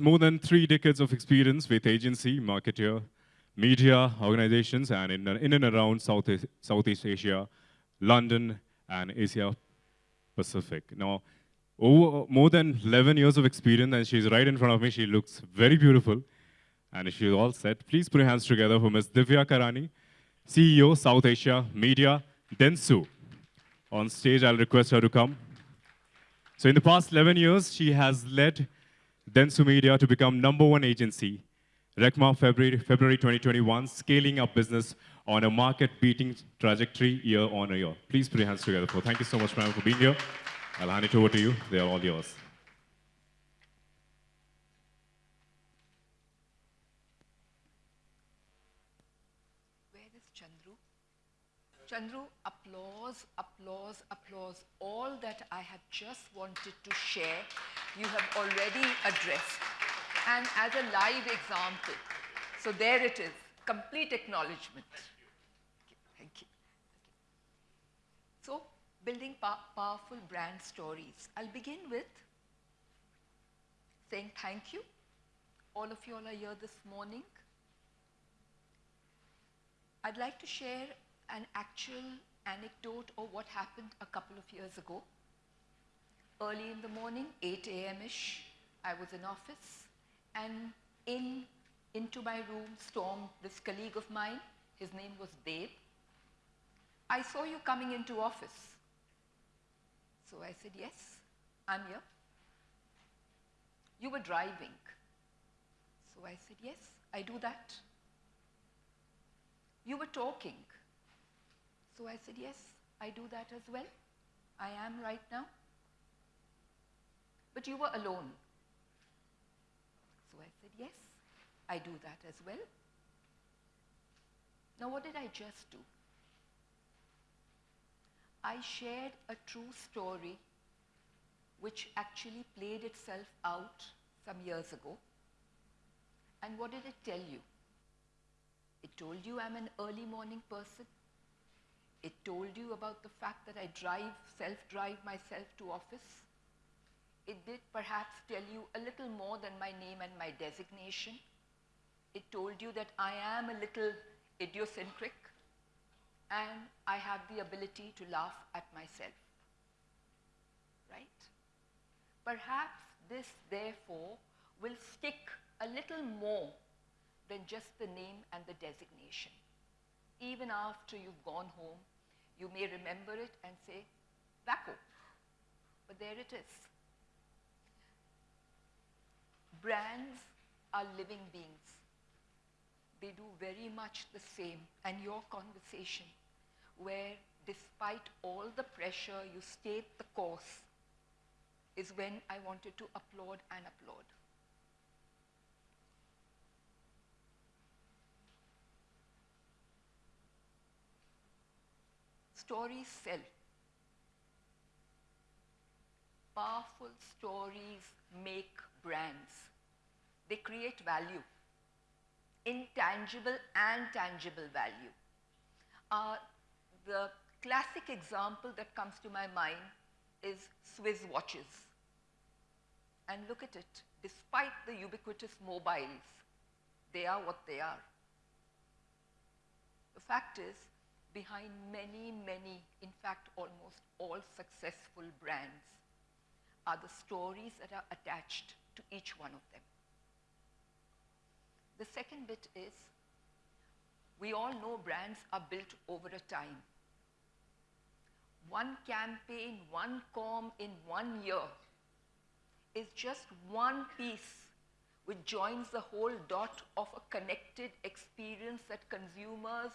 More than three decades of experience with agency, marketer, media organizations, and in, in and around South, Southeast Asia, London, and Asia Pacific. Now, over more than 11 years of experience, and she's right in front of me. She looks very beautiful, and if she's all set. Please put your hands together for Ms. Divya Karani, CEO, South Asia Media, Dentsu. On stage, I'll request her to come. So in the past 11 years, she has led Dentsu Media to become number one agency, RECMA February, February 2021, scaling up business on a market-beating trajectory year on year. Please put your hands together for. Thank you so much, ma'am, for being here. I'll hand it over to you. They are all yours. Where is Chandru? Chandru, applause, applause, applause. All that I have just wanted to share, you have already addressed. And as a live example, so there it is, complete acknowledgement. Thank you. So, building powerful brand stories. I'll begin with saying thank you. All of you all are here this morning. I'd like to share an actual anecdote of what happened a couple of years ago. Early in the morning, 8 a.m.-ish, I was in office and in into my room stormed this colleague of mine. His name was Dave. I saw you coming into office. So I said, yes, I'm here. You were driving. So I said, yes, I do that. You were talking. So I said, yes, I do that as well. I am right now. But you were alone. So I said, yes, I do that as well. Now, what did I just do? I shared a true story which actually played itself out some years ago. And what did it tell you? It told you I'm an early morning person. It told you about the fact that I drive, self-drive myself to office. It did perhaps tell you a little more than my name and my designation. It told you that I am a little idiosyncratic and I have the ability to laugh at myself. Right? Perhaps this, therefore, will stick a little more than just the name and the designation. Even after you've gone home, you may remember it and say, Vaco. But there it is. Brands are living beings. They do very much the same. And your conversation, where despite all the pressure, you stayed the course, is when I wanted to applaud and applaud. Stories sell. Powerful stories make brands. They create value, intangible and tangible value. Uh, the classic example that comes to my mind is Swiss watches. And look at it, despite the ubiquitous mobiles, they are what they are. The fact is, behind many, many, in fact, almost all successful brands are the stories that are attached to each one of them. The second bit is, we all know brands are built over a time. One campaign, one com in one year is just one piece which joins the whole dot of a connected experience that consumers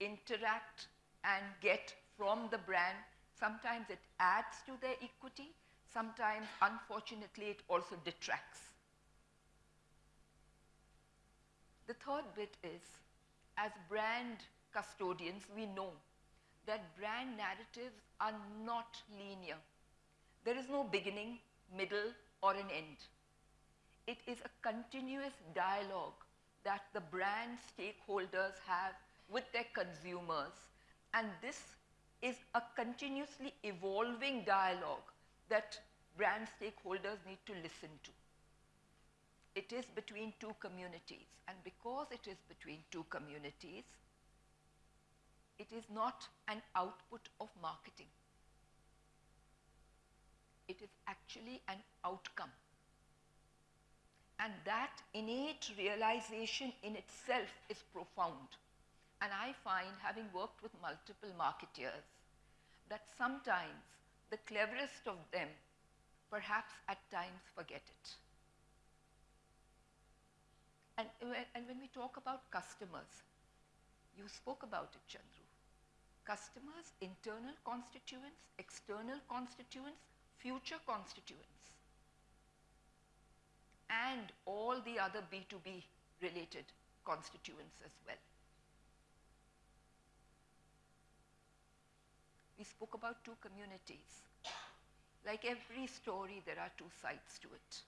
interact and get from the brand. Sometimes it adds to their equity. Sometimes, unfortunately, it also detracts. The third bit is, as brand custodians, we know that brand narratives are not linear. There is no beginning, middle, or an end. It is a continuous dialogue that the brand stakeholders have with their consumers. And this is a continuously evolving dialogue that brand stakeholders need to listen to. it is between two communities. And because it is between two communities, it is not an output of marketing. It is actually an outcome. And that innate realization in itself is profound. And I find, having worked with multiple marketeers, that sometimes the cleverest of them perhaps at times forget it. And, when- and when we talk about customers, you spoke about it, Chandru. Customers, internal constituents, external constituents, future constituents, and all the other B2B related constituents as well. We spoke about two communities. Like every story, there are two sides to it.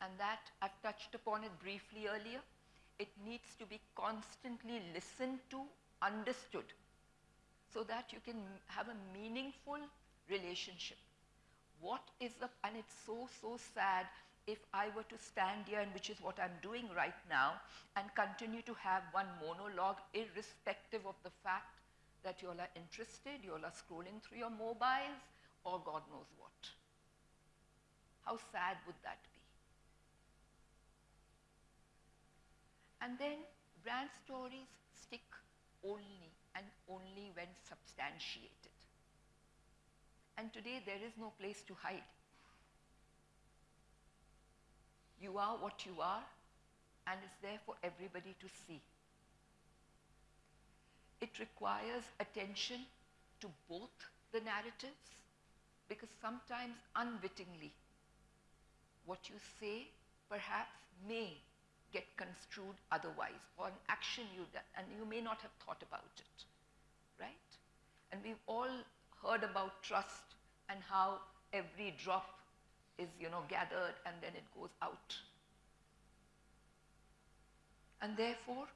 And that, I've touched upon it briefly earlier. It needs to be constantly listened to, understood, so that you can have a meaningful relationship. What is the, and it's so, so sad if I were to stand here, and which is what I'm doing right now, and continue to have one monologue, irrespective of the fact that you all are interested, you all are scrolling through your mobiles, or God knows what. How sad would that be? And then brand stories stick only and only when substantiated. And today there is no place to hide. You are what you are, and it's there for everybody to see. It requires attention to both the narratives because sometimes unwittingly what you say perhaps may get construed otherwise. Or an action you done and you may not have thought about it right? And we've all heard about trust and how every drop is you know gathered and then it goes out. And therefore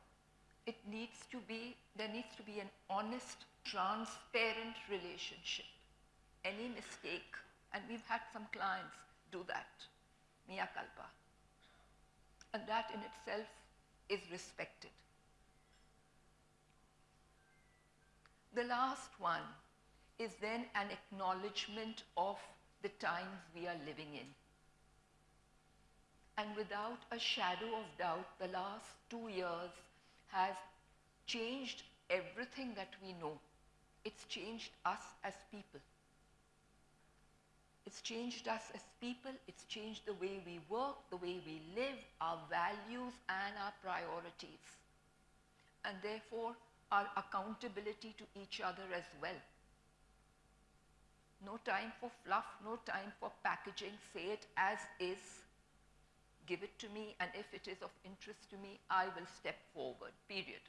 it needs to be there needs to be an honest transparent relationship. Any mistake and we've had some clients do that. Mea culpa. And that in itself is respected. The last one is then an acknowledgement of the times we are living in. And without a shadow of doubt, the last two years has changed everything that we know. It's changed us as people. It's changed us as people. It's changed the way we work, the way we live, our values, and our priorities. And therefore, our accountability to each other as well. No time for fluff, no time for packaging. Say it as is give it to me, and if it is of interest to me, I will step forward, period.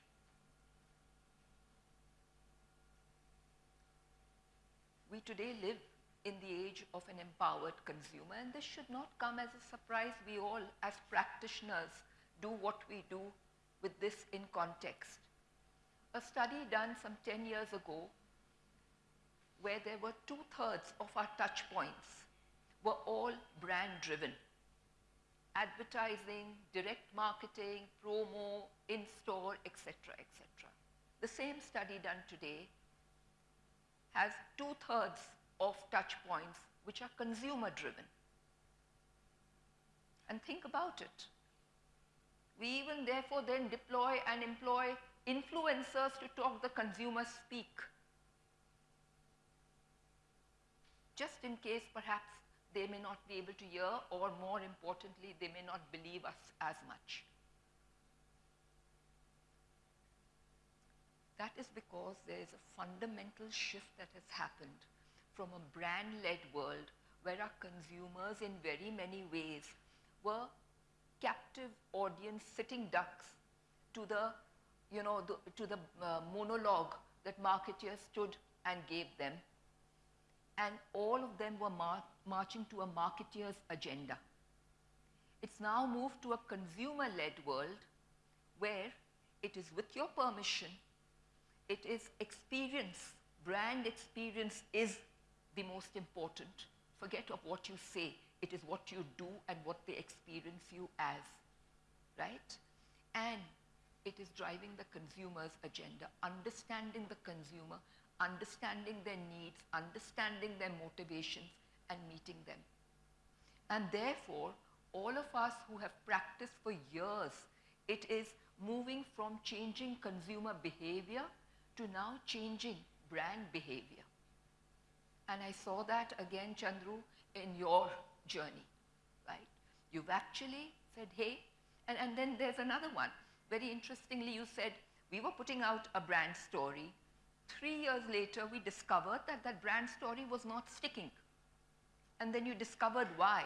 We today live in the age of an empowered consumer, and this should not come as a surprise. We all, as practitioners, do what we do with this in context. A study done some 10 years ago, where there were two thirds of our touch points were all brand driven advertising, direct marketing, promo, in-store, etc., etc. The same study done today has two-thirds of touch points which are consumer-driven. And think about it. We even therefore then deploy and employ influencers to talk the consumer speak. Just in case perhaps they may not be able to hear, or more importantly, they may not believe us as much. That is because there is a fundamental shift that has happened from a brand led world where our consumers, in very many ways, were captive audience sitting ducks to the, you know, the, to the uh, monologue that marketeers stood and gave them and all of them were mar- marching to a marketeer's agenda. It's now moved to a consumer led world where it is with your permission, it is experience, brand experience is the most important. Forget of what you say, it is what you do and what they experience you as, right? And it is driving the consumer's agenda, understanding the consumer, understanding their needs, understanding their motivations, and meeting them. And therefore, all of us who have practiced for years, it is moving from changing consumer behavior to now changing brand behavior. And I saw that again, Chandru, in your journey, right? You've actually said, hey, and, and then there's another one. Very interestingly, you said, we were putting out a brand story. Three years later, we discovered that that brand story was not sticking. And then you discovered why.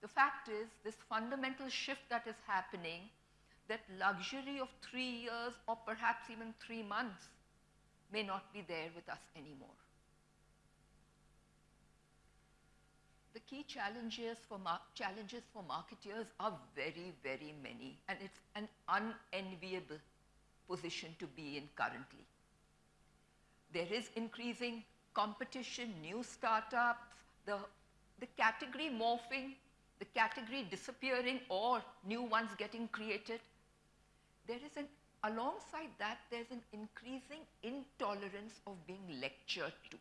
The fact is, this fundamental shift that is happening, that luxury of three years or perhaps even three months may not be there with us anymore. the key challenges for, challenges for marketeers are very, very many, and it's an unenviable position to be in currently. There is increasing competition, new startups, the, the category morphing, the category disappearing or new ones getting created. There is an, alongside that, there's an increasing intolerance of being lectured to.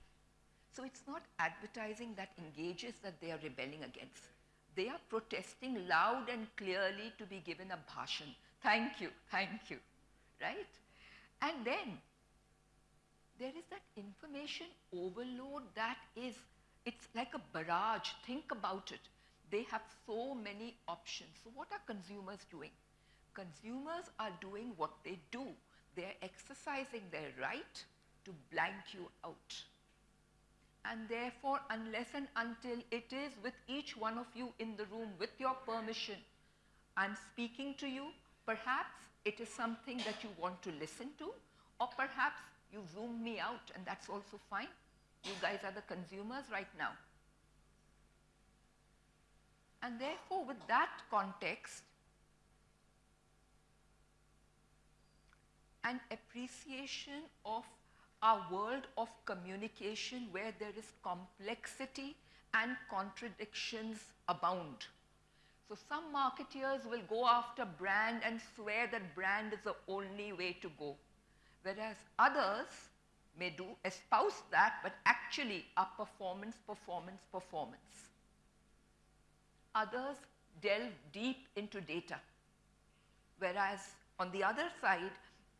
So it's not advertising that engages that they are rebelling against. They are protesting loud and clearly to be given a bhashan. Thank you, thank you, right? And then there is that information overload that is, it's like a barrage. Think about it. They have so many options. So what are consumers doing? Consumers are doing what they do. They're exercising their right to blank you out. And therefore, unless and until it is with each one of you in the room with your permission, I'm speaking to you, perhaps it is something that you want to listen to, or perhaps you zoom me out and that's also fine. You guys are the consumers right now. And therefore, with that context, an appreciation of our world of communication where there is complexity and contradictions abound. So some marketeers will go after brand and swear that brand is the only way to go, whereas others may do espouse that, but actually are performance, performance, performance. Others delve deep into data, whereas on the other side,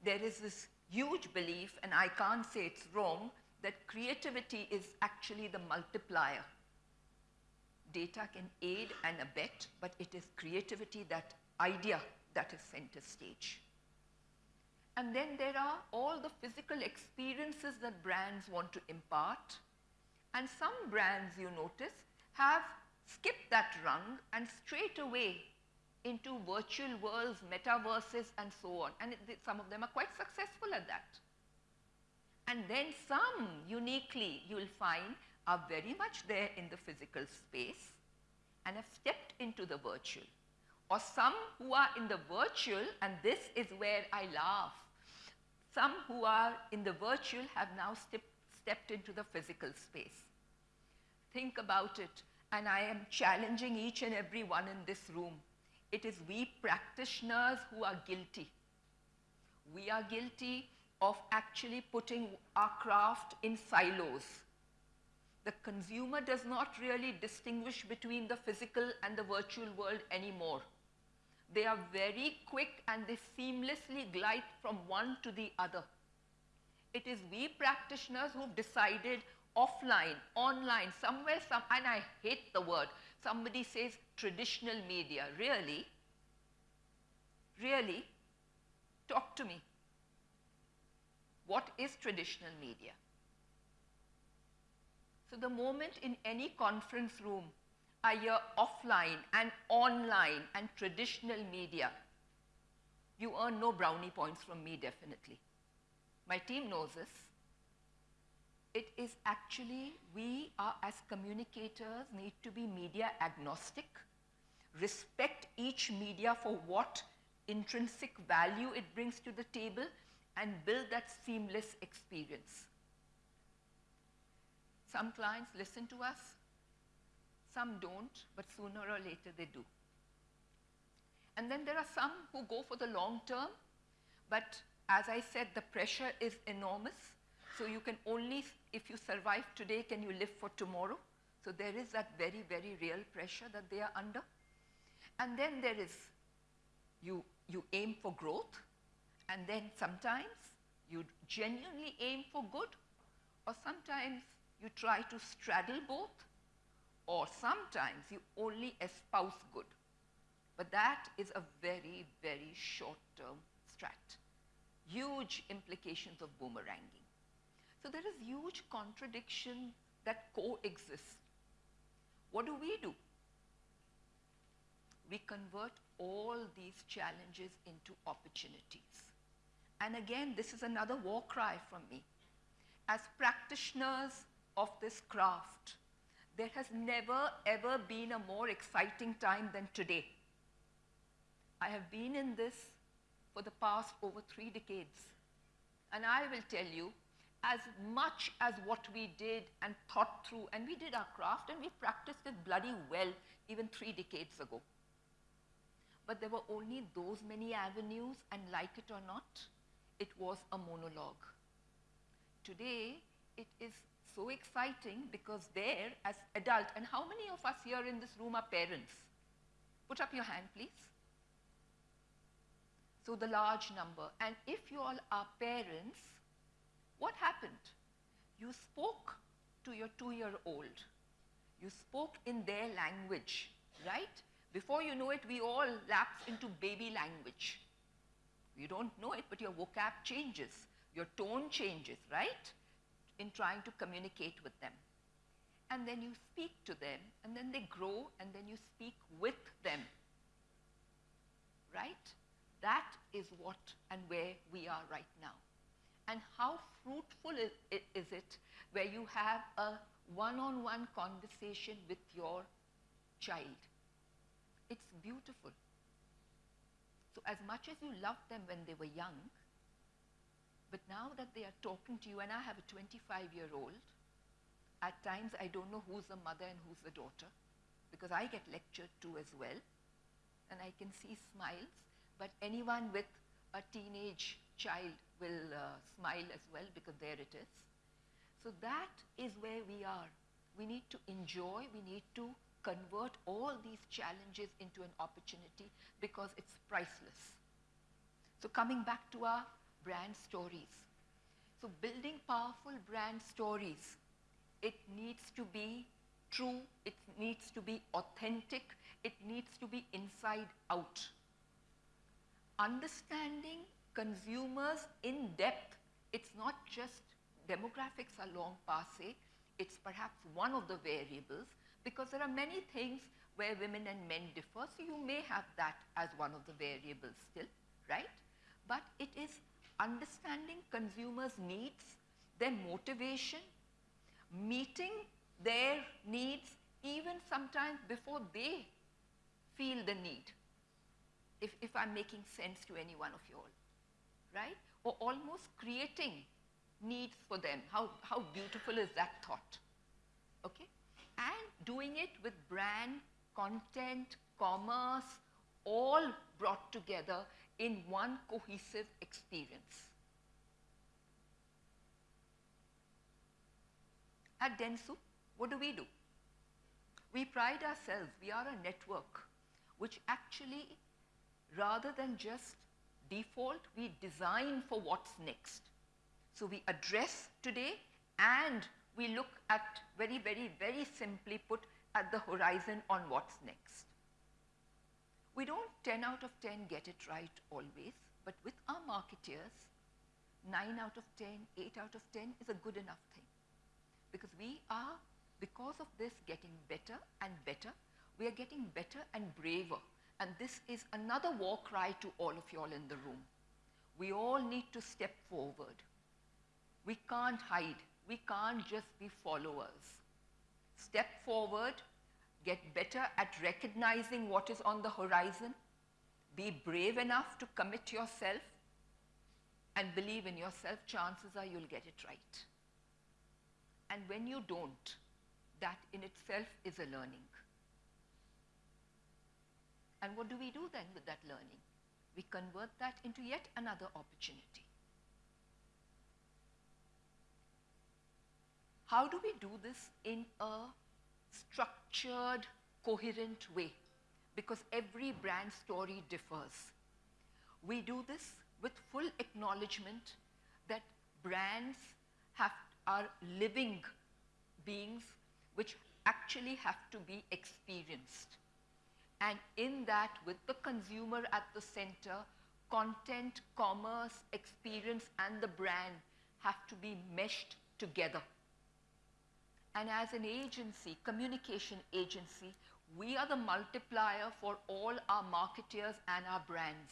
there is this huge belief, and I can't say it's wrong, that creativity is actually the multiplier. Data can aid and abet, but it is creativity, that idea, that is center stage. And then there are all the physical experiences that brands want to impart. And some brands, you notice, have skipped that rung and straight away into virtual worlds, metaverses, and so on. And it, some of them are quite successful at that. And then some, uniquely, you will find, are very much there in the physical space and have stepped into the virtual. Or some who are in the virtual, and this is where I laugh, some who are in the virtual have now step, stepped into the physical space. Think about it, and I am challenging each and every one in this room it is we practitioners who are guilty. We are guilty of actually putting our craft in silos. The consumer does not really distinguish between the physical and the virtual world anymore. They are very quick and they seamlessly glide from one to the other. It is we practitioners who've decided offline, online, somewhere, some, and I hate the word, somebody says traditional media. Really? Really? Talk to me. What is traditional media? So the moment in any conference room I hear offline and online and traditional media, you earn no brownie points from me definitely. My team knows this it is actually we are as communicators need to be media agnostic, respect each media for what intrinsic value it brings to the table and build that seamless experience. Some clients listen to us, some don't, but sooner or later they do. And then there are some who go for the long term, but as I said, the pressure is enormous. So you can only, if you survive today, can you live for tomorrow? So there is that very, very real pressure that they are under. And then there is, you, you aim for growth, and then sometimes you genuinely aim for good, or sometimes you try to straddle both, or sometimes you only espouse good. But that is a very, very short-term strat. Huge implications of boomeranging. So there is huge contradiction that coexist. What do we do? We convert all these challenges into opportunities. And again, this is another war cry from me. As practitioners of this craft, there has never ever been a more exciting time than today. I have been in this for the past over three decades. And I will tell you, as much as what we did and thought through, and we did our craft and we practiced it bloody well even three decades ago. But there were only those many avenues, and like it or not, it was a monologue. Today, it is so exciting because there, as adult, and how many of us here in this room are parents? Put up your hand, please. So the large number. And if you all are parents, what happened? You spoke to your two-year-old. You spoke in their language, right? Before you know it, we all lapse into baby language. You don't know it, but your vocab changes. Your tone changes, right? In trying to communicate with them. And then you speak to them, and then they grow, and then you speak with them. Right? That is what and where we are right now. And how fruitful is, it where you have a one on one conversation with your child? It's beautiful. So, as much as you loved them when they were young, but now that they are talking to you, and I have a 25 year old, at times I don't know who's the mother and who's the daughter because I get lectured to as well, and I can see smiles, but anyone with a teenage child will uh, smile as well because there it is. So that is where we are. We need to enjoy, we need to convert all these challenges into an opportunity because it's priceless. So coming back to our brand stories. So building powerful brand stories, it needs to be true, it needs to be authentic, it needs to be inside out. Understanding consumers in depth, it's not just demographics are long passe, it's perhaps one of the variables, because there are many things where women and men differ, so you may have that as one of the variables still, right? But it is understanding consumers' needs, their motivation, meeting their needs even sometimes before they feel the need, if, if I'm making sense to any one of you all, right? Or almost creating needs for them. How, how beautiful is that thought? Okay? and doing it with brand, content, commerce, all brought together in one cohesive experience. At Dentsu, what do we do? We pride ourselves, we are a network which actually, rather than just default, we design for what's next. So we address today and we look at very, very, very simply put at the horizon on what's next. We don't 10 out of 10 get it right always, but with our marketeers, 9 out of 10, 8 out of 10 is a good enough thing. Because we are, because of this, getting better and better. We are getting better and braver. And this is another war cry to all of you all in the room. We all need to step forward. We can't hide we can't just be followers. Step forward, get better at recognizing what is on the horizon, be brave enough to commit yourself, and believe in yourself, chances are you'll get it right. And when you don't, that in itself is a learning. And what do we do then with that learning? We convert that into yet another opportunity. How do we do this in a structured, coherent way? Because every brand story differs. We do this with full acknowledgement that brands have, are living beings which actually have to be experienced. And in that, with the consumer at the center, content, commerce, experience, and the brand have to be meshed together. And as an agency, communication agency, we are the multiplier for all our marketeers and our brands.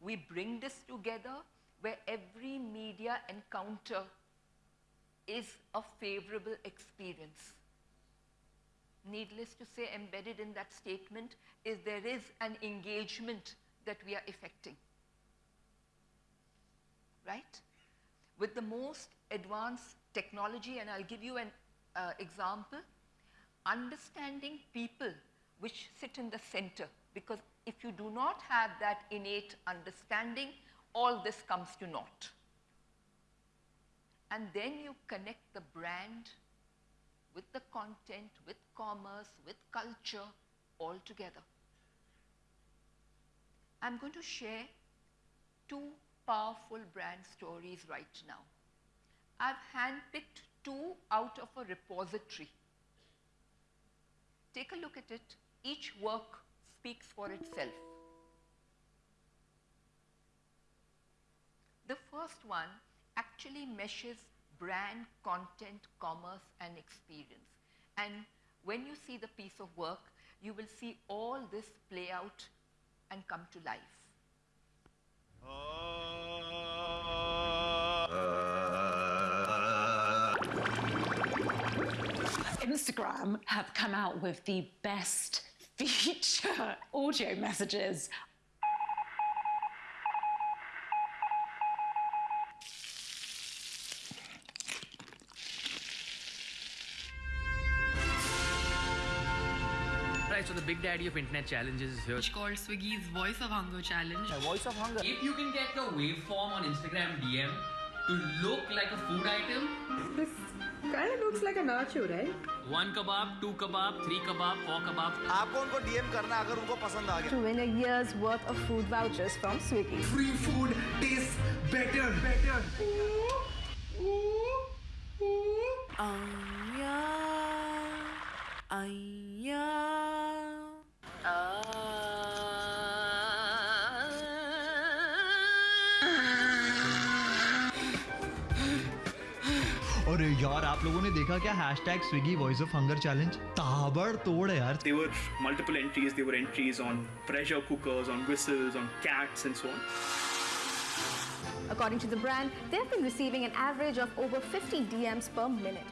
We bring this together where every media encounter is a favorable experience. Needless to say, embedded in that statement is there is an engagement that we are effecting. Right? With the most advanced technology, and I'll give you an uh, example, understanding people which sit in the center, because if you do not have that innate understanding, all this comes to naught. And then you connect the brand with the content, with commerce, with culture, all together. I'm going to share two powerful brand stories right now. I've handpicked two out of a repository. Take a look at it. Each work speaks for itself. The first one actually meshes brand, content, commerce, and experience. And when you see the piece of work, you will see all this play out and come to life. Uh, Instagram have come out with the best feature audio messages. Right, so the big daddy of internet challenges is here. which called Swiggy's Voice of Hunger challenge. Voice of Hunger. If you can get your waveform on Instagram DM to look like a food item, This kind of looks like a nacho, right? one kebab, two kebab, three kebab, four kebab, आपको उनको DM करना अगर उनको पसंद आ गया to win a year's worth of food vouchers from Swiggy. free food tastes better. Better. अरे आप लोगों ने देखा क्या hashtag Swiggy voice of hunger challenge ताबड़ तोड़ है यार There were multiple entries. There were entries on pressure cookers, on whistles, on cats, and so on. According to the brand, they've been receiving an average of over 50 DMs per minute.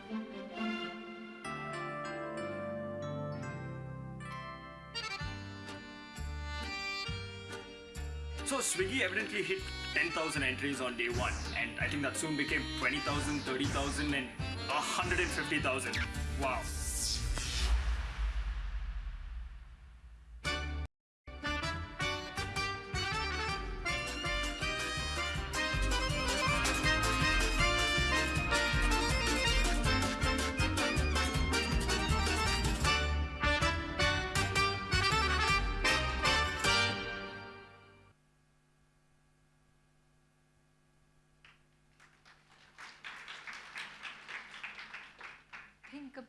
So Swiggy evidently hit 10,000 entries on day one, and I think that soon became 20,000, 30,000, and 150,000. Wow.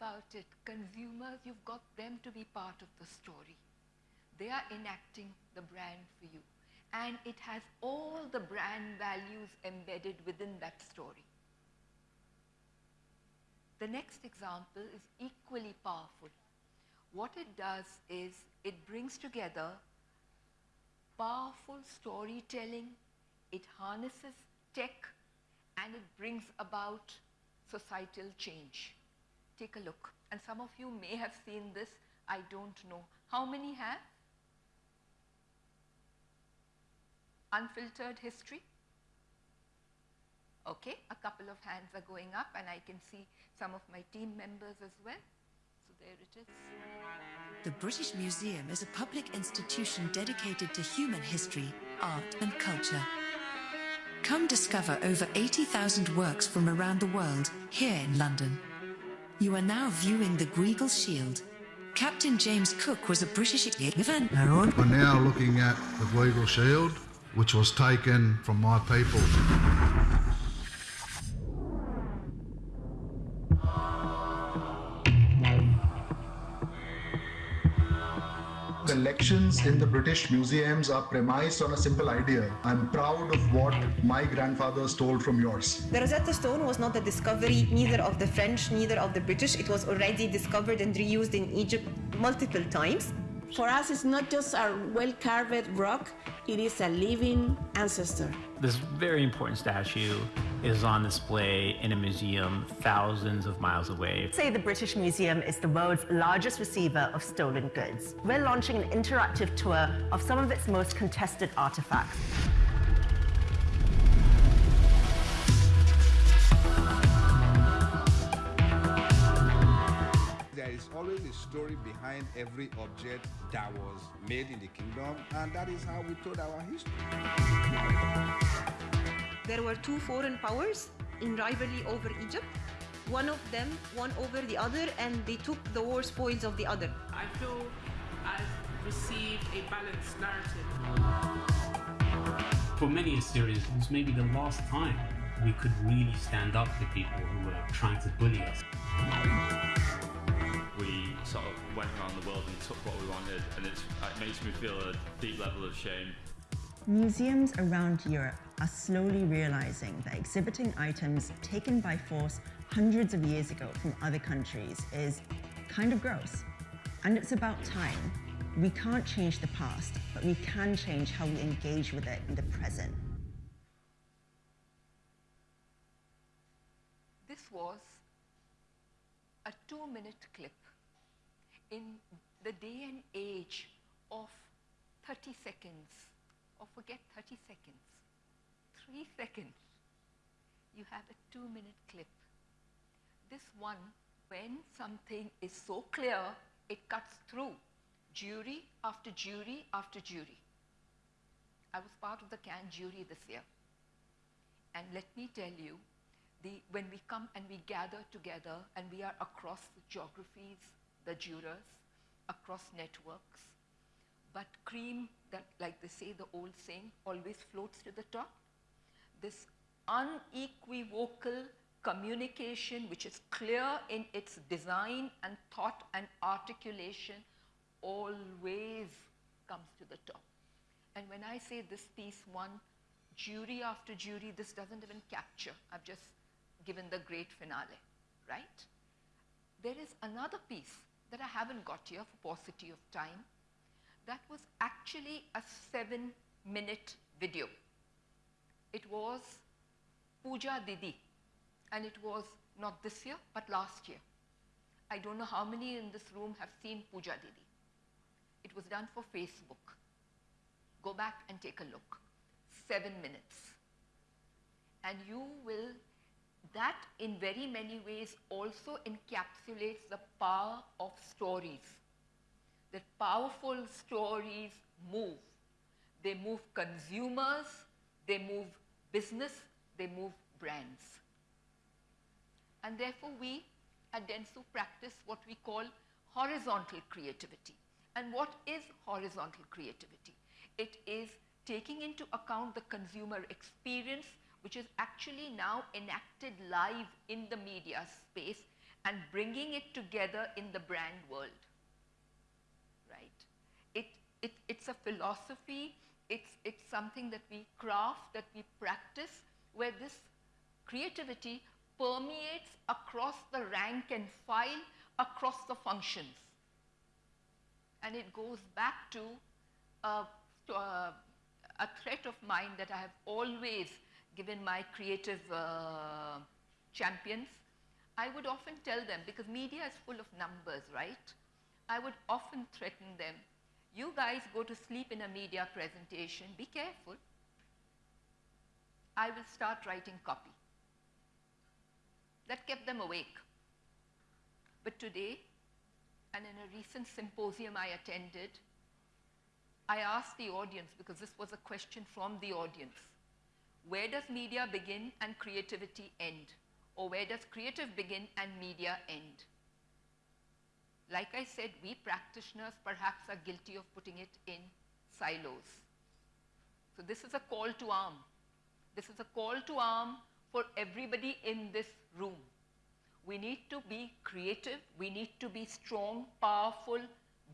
About it. Consumers, you've got them to be part of the story. They are enacting the brand for you. And it has all the brand values embedded within that story. The next example is equally powerful. What it does is it brings together powerful storytelling, it harnesses tech, and it brings about societal change. Take a look. And some of you may have seen this, I don't know. How many have? Unfiltered history? Okay, a couple of hands are going up, and I can see some of my team members as well. So there it is. The British Museum is a public institution dedicated to human history, art, and culture. Come discover over 80,000 works from around the world here in London. You are now viewing the Gweagal Shield. Captain James Cook was a British event. We're now looking at the Gweagal Shield, which was taken from my people. In the British museums uh, are premised on a simple idea. I'm proud of what my grandfather stole from yours. The Rosetta Stone was not a discovery neither of the French, neither of the British. It was already discovered and reused in Egypt multiple times. For us, it's not just a well carved rock, it is a living ancestor. This very important statue is on display in a museum thousands of miles away. Say the British Museum is the world's largest receiver of stolen goods. We're launching an interactive tour of some of its most contested artifacts. There is always a story behind every object that was made in the kingdom, and that is how we told our history. There were two foreign powers in rivalry over Egypt. One of them won over the other and they took the war spoils of the other. I feel I've received a balanced narrative. For many Assyrians, it was maybe the last time we could really stand up to people who were trying to bully us. We sort of went around the world and took what we wanted, and it's, it makes me feel a deep level of shame. Museums around Europe are slowly realizing that exhibiting items taken by force hundreds of years ago from other countries is kind of gross. And it's about time. We can't change the past, but we can change how we engage with it in the present. This was a two minute clip in the day and age of 30 seconds, or forget 30 seconds, three seconds. You have a two minute clip. This one, when something is so clear, it cuts through jury after jury after jury. I was part of the Cannes jury this year. And let me tell you, the, when we come and we gather together and we are across the geographies, the jurors, across networks, but cream, that, like they say, the old saying, always floats to the top. This unequivocal communication, which is clear in its design and thought and articulation, always comes to the top. And when I say this piece won jury after jury, this doesn't even capture. I've just given the great finale, right? There is another piece that I haven't got here for paucity of time. That was actually a seven minute video. It was Puja Didi, and it was not this year, but last year. I don't know how many in this room have seen Puja Didi. It was done for Facebook. Go back and take a look. Seven minutes. And you will, that in very many ways also encapsulates the power of stories. That powerful stories move. They move consumers, they move business, they move brands. And therefore, we at Dentsu practice what we call horizontal creativity. And what is horizontal creativity? It is taking into account the consumer experience, which is actually now enacted live in the media space and bringing it together in the brand world. It, it, it's a philosophy, it's, it's something that we craft, that we practice, where this creativity permeates across the rank and file, across the functions. And it goes back to, to a threat of mine that I have always given my creative uh, champions. I would often tell them, because media is full of numbers, right? I would often threaten them, you guys go to sleep in a media presentation, be careful. I will start writing copy. That kept them awake. But today, and in a recent symposium I attended, I asked the audience, because this was a question from the audience, where does media begin and creativity end? Or where does creative begin and media end? Like I said, we practitioners perhaps are guilty of putting it in silos. So this is a call to arm. This is a call to arm for everybody in this room. We need to be creative. We need to be strong, powerful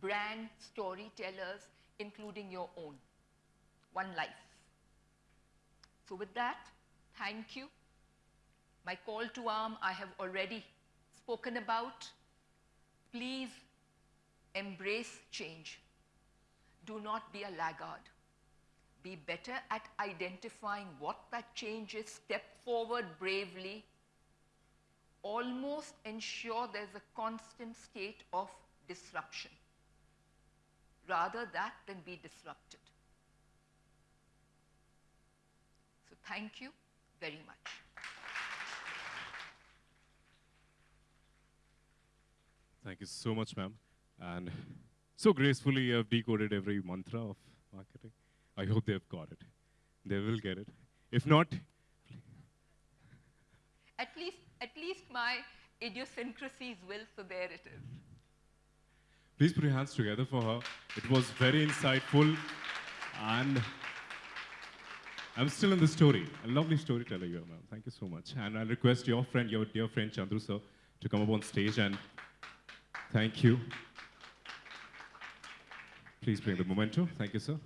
brand storytellers, including your own. One life. So with that, thank you. My call to arm I have already spoken about. Please embrace change. Do not be a laggard. Be better at identifying what that change is. Step forward bravely. Almost ensure there's a constant state of disruption. Rather that than be disrupted. So thank you very much. Thank you so much, ma'am. And so gracefully you have decoded every mantra of marketing. I hope they've got it. They will get it. If not, At least, at least my idiosyncrasies will, so there it is. please put your hands together for her. It was very insightful and I'm still in the story. A lovely storyteller you are, ma'am. Thank you so much. And I'll request your friend, your dear friend Chandru sir, to come up on stage and thank you. Please bring the memento. Thank you, sir.